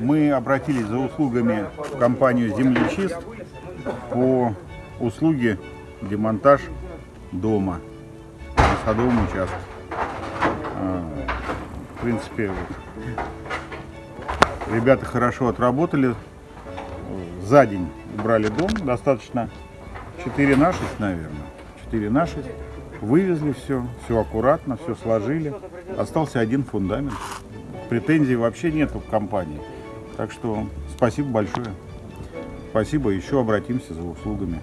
Мы обратились за услугами в компанию «Землечист» по услуге демонтаж дома на садовом участке. А, В принципе, ребята хорошо отработали. За день убрали дом, достаточно 4 на 6, наверное. 4 на 6. Вывезли все, все аккуратно, все сложили. Остался один фундамент. Претензий вообще нету к компании. Так что спасибо большое. Спасибо, еще обратимся за услугами.